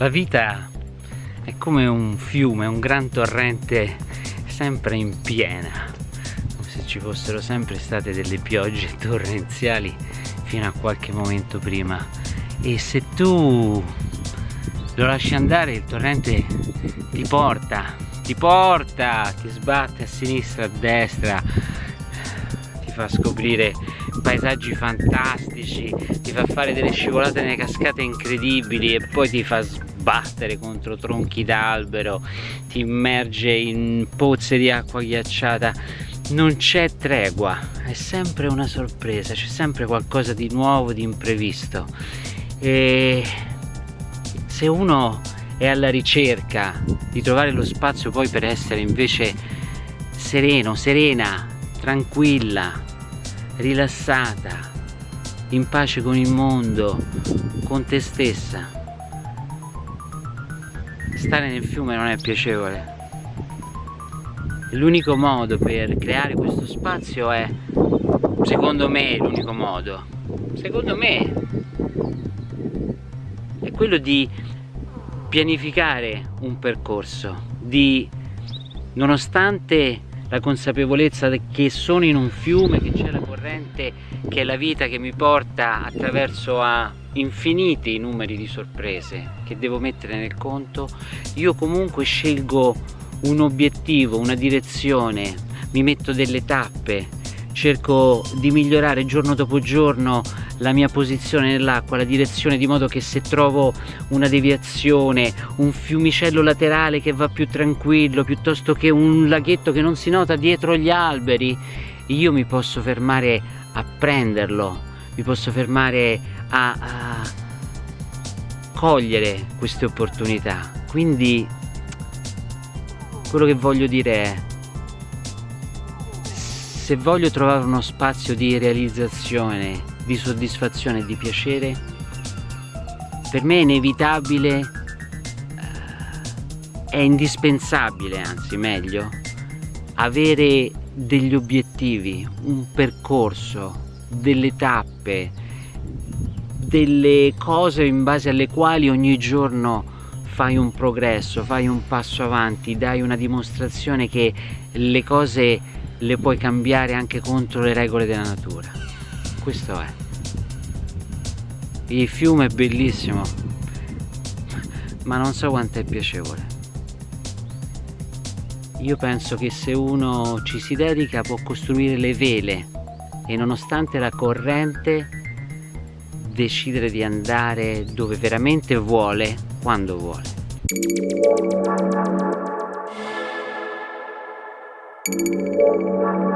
La vita è come un fiume, un gran torrente sempre in piena, come se ci fossero sempre state delle piogge torrenziali fino a qualche momento prima. E se tu lo lasci andare il torrente ti porta, ti porta, ti sbatte a sinistra, a destra, ti fa scoprire paesaggi fantastici, ti fa fare delle scivolate nelle cascate incredibili e poi ti fa sbattere contro tronchi d'albero, ti immerge in pozze di acqua ghiacciata. Non c'è tregua, è sempre una sorpresa, c'è sempre qualcosa di nuovo, di imprevisto. E se uno è alla ricerca di trovare lo spazio poi per essere invece sereno, serena, tranquilla, rilassata, in pace con il mondo, con te stessa. Stare nel fiume non è piacevole. L'unico modo per creare questo spazio è, secondo me, l'unico modo, secondo me, è quello di pianificare un percorso, di, nonostante la consapevolezza che sono in un fiume, che c'è la corrente, che è la vita che mi porta attraverso a infiniti numeri di sorprese che devo mettere nel conto, io comunque scelgo un obiettivo, una direzione, mi metto delle tappe, cerco di migliorare giorno dopo giorno la mia posizione nell'acqua, la direzione di modo che se trovo una deviazione, un fiumicello laterale che va più tranquillo piuttosto che un laghetto che non si nota dietro gli alberi, io mi posso fermare a prenderlo, mi posso fermare a, a cogliere queste opportunità. Quindi quello che voglio dire è se voglio trovare uno spazio di realizzazione di soddisfazione di piacere per me è inevitabile eh, è indispensabile anzi meglio avere degli obiettivi un percorso delle tappe delle cose in base alle quali ogni giorno fai un progresso fai un passo avanti dai una dimostrazione che le cose le puoi cambiare anche contro le regole della natura. Questo è. Il fiume è bellissimo ma non so quanto è piacevole io penso che se uno ci si dedica può costruire le vele e nonostante la corrente decidere di andare dove veramente vuole quando vuole Thank you.